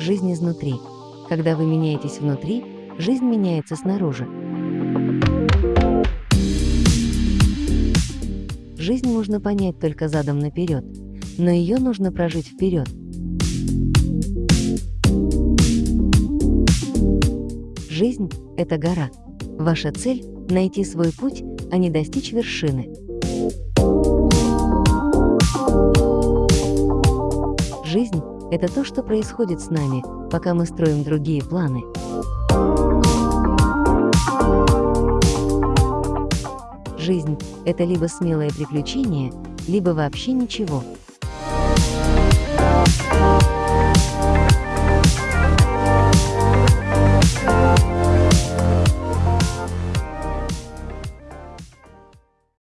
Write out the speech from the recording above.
Жизнь изнутри. Когда вы меняетесь внутри, жизнь меняется снаружи. Жизнь можно понять только задом наперед, но ее нужно прожить вперед. Жизнь – это гора. Ваша цель – найти свой путь, а не достичь вершины. Жизнь – это то, что происходит с нами, пока мы строим другие планы. Жизнь – это либо смелое приключение, либо вообще ничего.